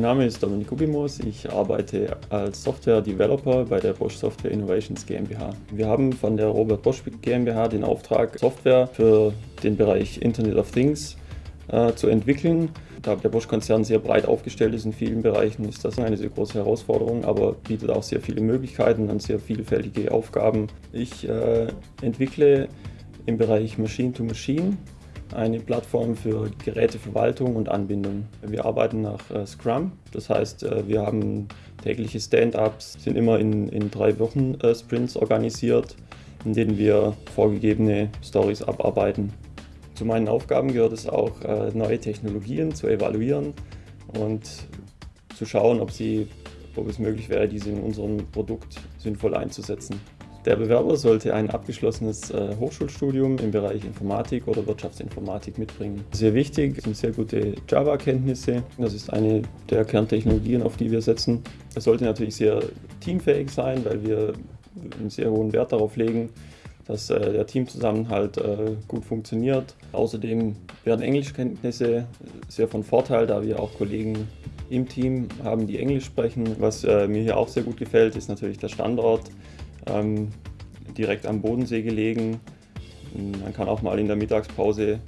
Mein Name ist Dominik Kubimus, ich arbeite als Software-Developer bei der Bosch Software Innovations GmbH. Wir haben von der Robert Bosch GmbH den Auftrag, Software für den Bereich Internet of Things äh, zu entwickeln. Da der Bosch-Konzern sehr breit aufgestellt ist in vielen Bereichen, ist das eine sehr große Herausforderung, aber bietet auch sehr viele Möglichkeiten und sehr vielfältige Aufgaben. Ich äh, entwickle im Bereich Machine-to-Machine eine Plattform für Geräteverwaltung und Anbindung. Wir arbeiten nach äh, Scrum, das heißt, äh, wir haben tägliche Stand-ups, sind immer in, in drei Wochen äh, Sprints organisiert, in denen wir vorgegebene Stories abarbeiten. Zu meinen Aufgaben gehört es auch, neue Technologien zu evaluieren und zu schauen, ob, sie, ob es möglich wäre, diese in unserem Produkt sinnvoll einzusetzen. Der Bewerber sollte ein abgeschlossenes äh, Hochschulstudium im Bereich Informatik oder Wirtschaftsinformatik mitbringen. Sehr wichtig sind sehr gute Java-Kenntnisse. Das ist eine der Kerntechnologien, auf die wir setzen. Es sollte natürlich sehr teamfähig sein, weil wir einen sehr hohen Wert darauf legen, dass äh, der Teamzusammenhalt äh, gut funktioniert. Außerdem werden Englischkenntnisse sehr von Vorteil, da wir auch Kollegen im Team haben, die Englisch sprechen. Was mir hier auch sehr gut gefällt, ist natürlich der Standort ähm, direkt am Bodensee gelegen. Man kann auch mal in der Mittagspause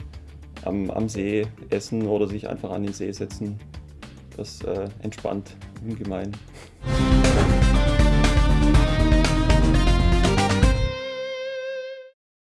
am, am See essen oder sich einfach an den See setzen. Das äh, entspannt ungemein.